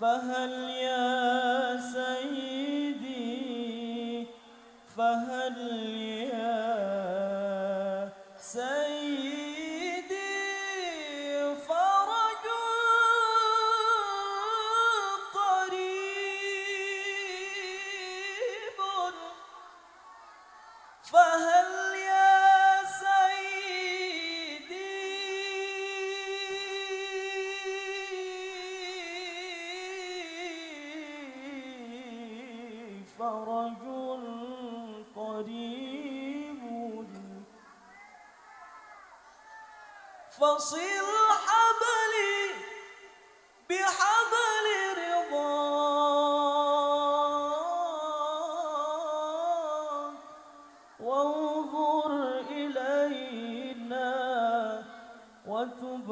فهل يا وتب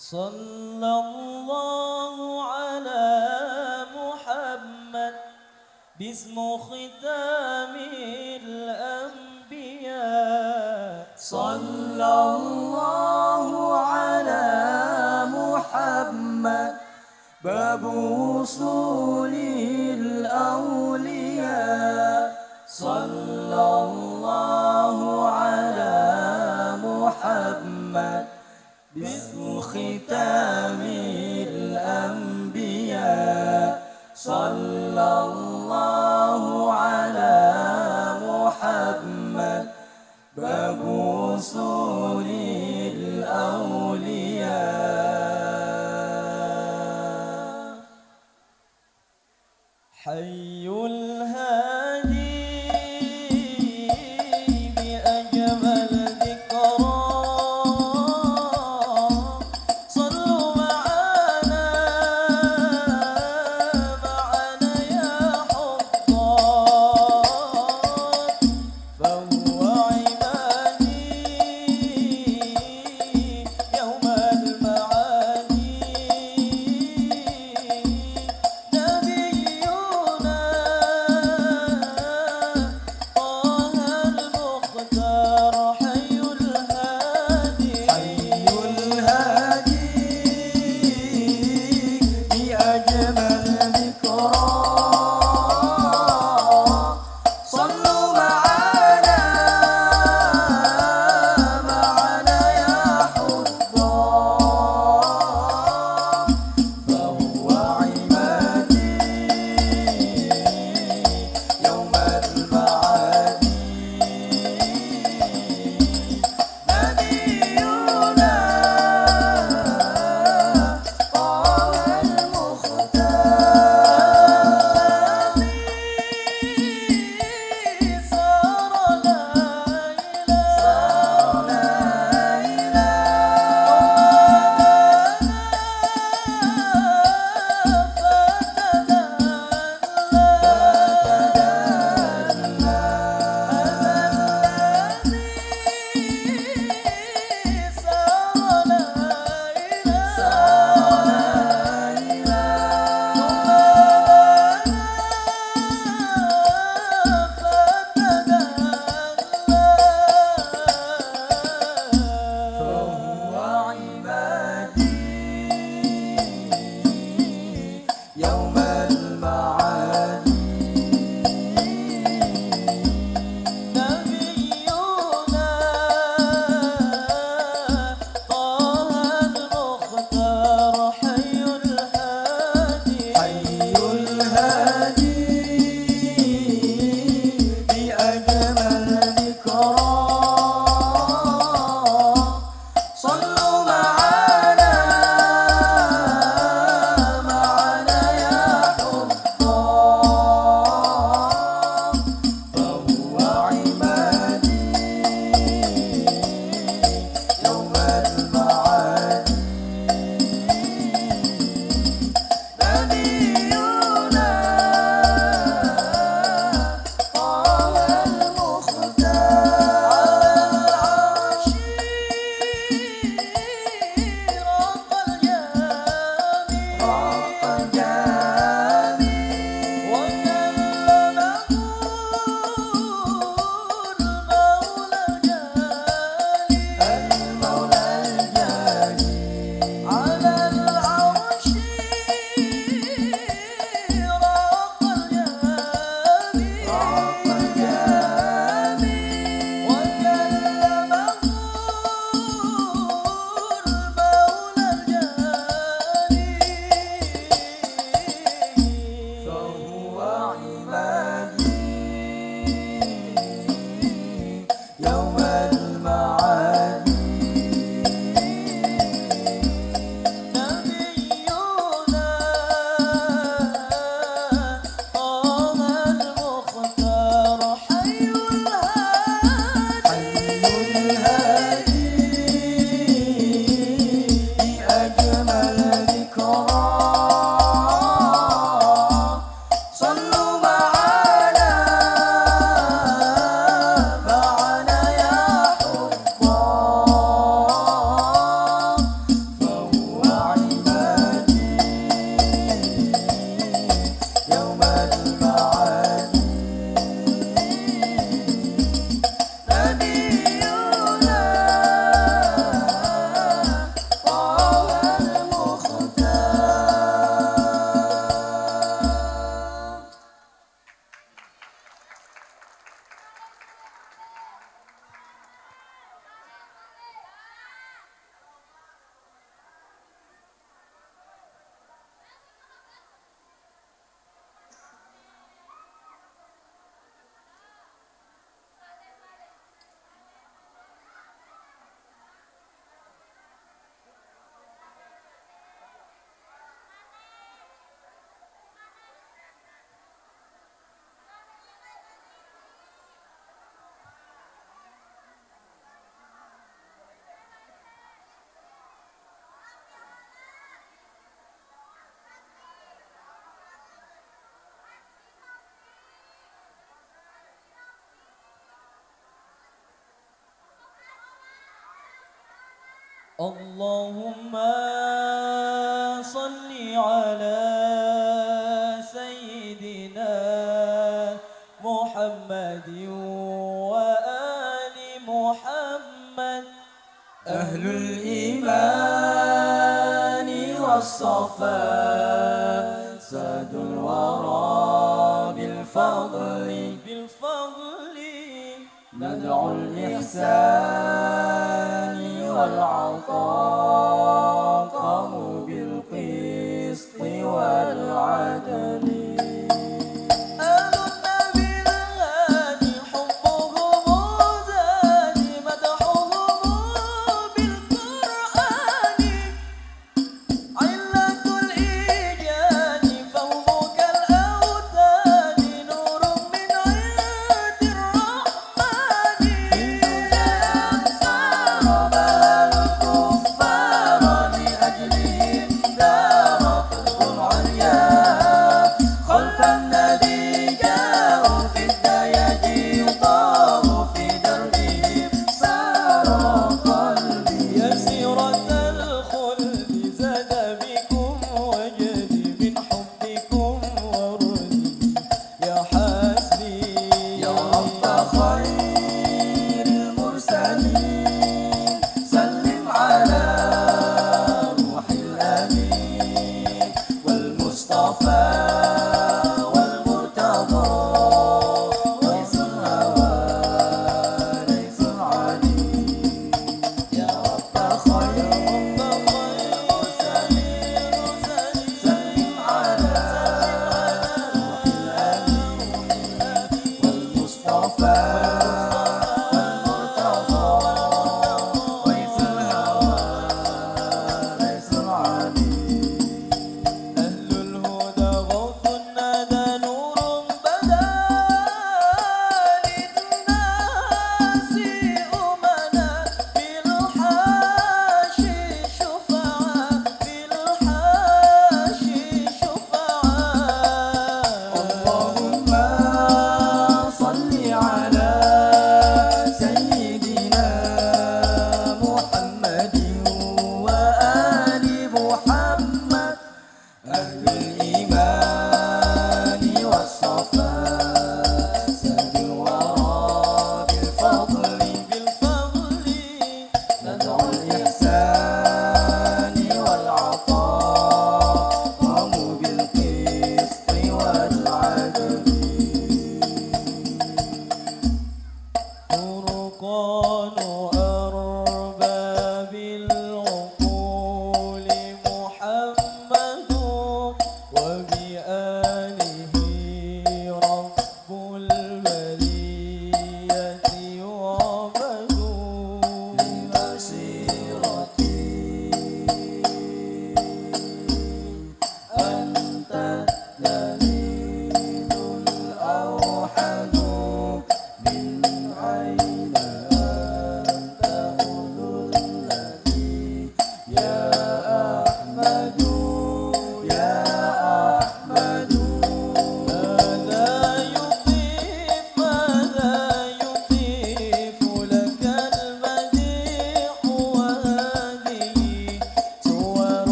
صلى الله على محمد باسم ختام الأنبياء. صلى اللهم صل على سيدنا محمد وآل محمد. أهل الإيمان والصفاء. ساد الورى بالفضل. بالفضل. ندعو الإحسان. 老公。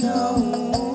show.